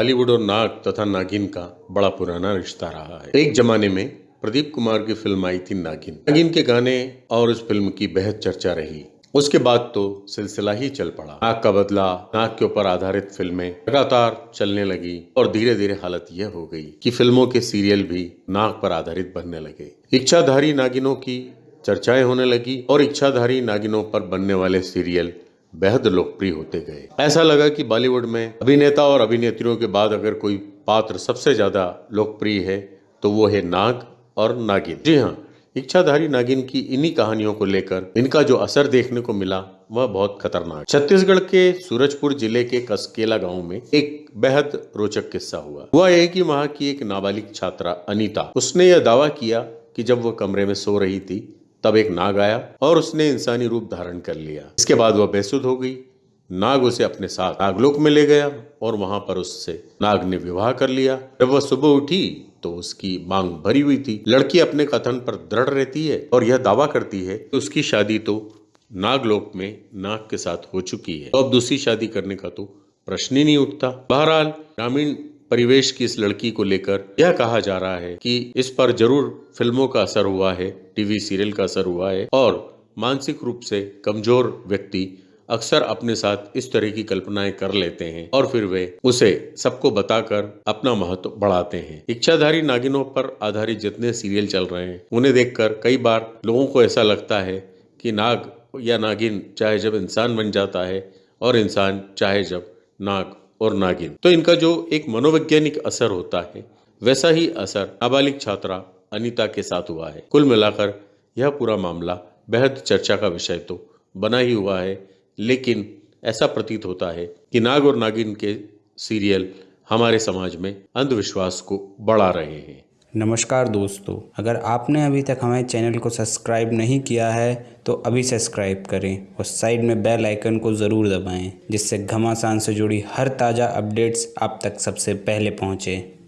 बॉलीवुड और नाग तथा नागिन का बड़ा पुराना रिश्ता रहा है। एक जमाने में प्रदीप कुमार की फ़िल्म आई थी नागिन। नागिन के गाने और उस फ़िल्म की बेहद चर्चा रही। उसके बाद तो सिलसिला ही चल पड़ा। नाग का बदला, नाग के ऊपर आधारित फ़िल्में लगातार चलने लगी और धीरे धीरे हालत यह हो गई कि फ़िल्मों के सीरियल भी नाग पर आधारित बनने लगे। इच्छाधारी नागिनों की चर्चाएँ होने लगी और इच्छाधारी नागिनों पर बनने वाले सीरियल बेहद लोकप्रिय होते गए। ऐसा लगा कि बॉलीवुड में अभिनेता और अभिनेत्रियों के बाद अगर कोई पात्र सबसे ज़्यादा लोकप्रिय है तो वो है नाग और नागिन। जी हाँ इच्छाधारी नागिन की इन्हीं कहानियों को लेकर इनका जो असर देखने को मिला, वह बहुत खतरनाक। छत्तीसगढ़ के सूरजपुर ज़िले के कसकेला गाँव में एक बेहद रोचक किस्सा हुआ। हुआ यह कि वहाँ की एक नाबालिग छात्रा अनीता, उसने यह दावा किया कि जब वह कमरे में सो रही थी तब एक नाग आया और उसने इंसानी रूप धारण कर लिया। इसके बाद वह बेसुध हो गई। नाग उसे अपने साथ नागलोक में ले गया और वहाँ पर उससे नाग ने विवाह कर लिया। जब वह सुबह उठी तो उसकी मांग भरी हुई थी। लड़की अपने कथन पर दृढ़ रहती है और यह दावा करती है कि उसकी शादी तो नागलोक में नाग के साथ हो चुकी है। तो अब दूसरी शादी करने का तो प्रश्न ही नहीं उठता। बहरहाल, ग्रामीण परिवेश की इस लड़की को लेकर यह कहा जा रहा है कि इस पर ज़रूर फ़िल्मों का असर हुआ है, टीवी सीरियल का असर हुआ है और मानसिक रूप से कमज़ोर व्यक्ति अक्सर अपने साथ इस तरह की कल्पनाएँ कर लेते हैं और फिर वे उसे सबको बताकर अपना महत्व बढ़ाते हैं। इच्छाधारी नागिनों पर आधारित जितने सीरियल चल रहे हैं, उन्हें देखकर कई बार लोगों को ऐसा लगता है कि नाग या नागिन चाहे जब इंसान बन जाता है और इंसान चाहे जब नाग और नागिन। तो इनका जो एक मनोवैज्ञानिक असर होता है, वैसा ही असर नाबालिग छात्रा अनिता के साथ हुआ है। कुल मिलाकर यह पूरा मामला बेहद चर्चा का विषय तो बना ही हुआ है, लेकिन ऐसा प्रतीत होता है कि नाग और नागिन के सीरियल हमारे समाज में अंधविश्वास को बढ़ा रहे हैं। नमस्कार दोस्तों, अगर आपने अभी तक हमारे चैनल को सब्सक्राइब नहीं किया है तो अभी सब्सक्राइब करें और साइड में बेल आइकन को ज़रूर दबाएँ, जिससे घमासान से जुड़ी हर ताज़ा अपडेट्स आप तक सबसे पहले पहुँचें।